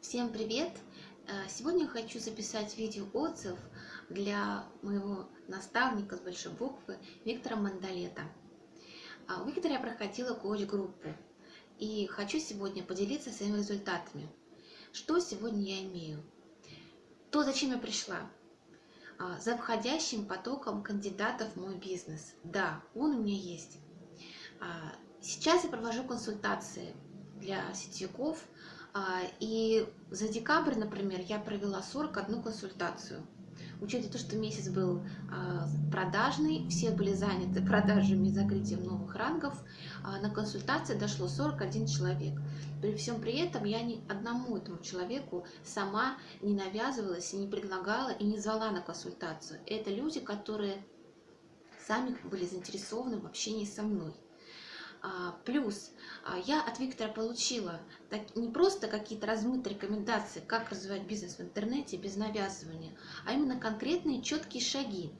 Всем привет! Э, Сегодня хочу записать видео-отзыв для моего наставника с большой буквы Виктора Мандалета. А, У Виктора я проходила коуч-группу и хочу сегодня поделиться своими результатами. Что сегодня я имею? То, зачем я пришла. А, За входящим потоком кандидатов в мой бизнес. Да, он у меня есть. А, Сейчас я провожу консультации для сетевиков, а, и за декабрь, например, я провела 41 консультацию. Учитывая то, что месяц был а, продажный, все были заняты продажами и закрытием новых рангов, а, на консультации дошло 41 человек. При всем при этом я ни одному этому человеку сама не навязывалась, не предлагала, и не звала на консультацию. Это люди, которые сами были заинтересованы в общении со мной. А, плюс а, я от Виктора получила не просто какие-то размытые рекомендации, как развивать бизнес в интернете без навязывания, а именно конкретные четкие шаги.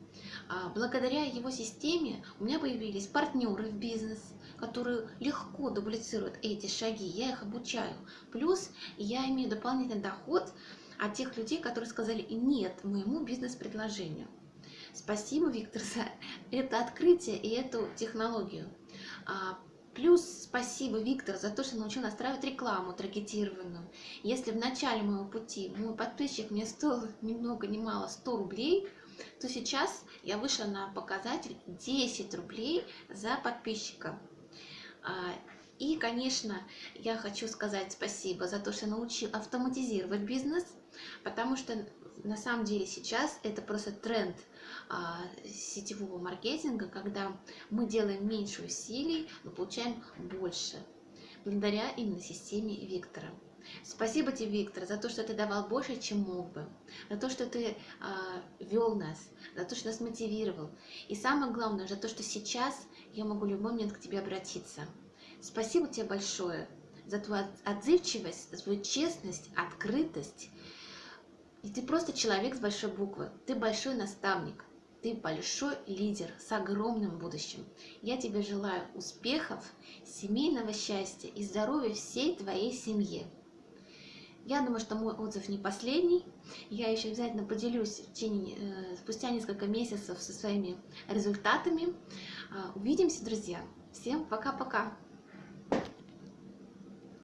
А, благодаря его системе у меня появились партнеры в бизнес, которые легко дублицируют эти шаги, я их обучаю. Плюс я имею дополнительный доход от тех людей, которые сказали «нет» моему бизнес-предложению. Спасибо, Виктор, за это открытие и эту технологию. Плюс спасибо, Виктор, за то, что научил настраивать рекламу таргетированную. Если в начале моего пути мой подписчик мне стоил ни много ни мало 100 рублей, то сейчас я вышла на показатель 10 рублей за подписчика. А, и, конечно, я хочу сказать спасибо за то, что научил автоматизировать бизнес, потому что на самом деле сейчас это просто тренд а, сетевого маркетинга, когда мы делаем меньше усилий, но получаем больше, благодаря именно системе Виктора. Спасибо тебе, Виктор, за то, что ты давал больше, чем мог бы, за то, что ты а, вел нас, за то, что нас мотивировал. И самое главное, за то, что сейчас я могу в любой момент к тебе обратиться. Спасибо тебе большое за твою отзывчивость, за твою честность, открытость и ты просто человек с большой буквы. Ты большой наставник. Ты большой лидер с огромным будущим. Я тебе желаю успехов, семейного счастья и здоровья всей твоей семье. Я думаю, что мой отзыв не последний. Я еще обязательно поделюсь в течение, э, спустя несколько месяцев со своими результатами. Э, увидимся, друзья. Всем пока-пока.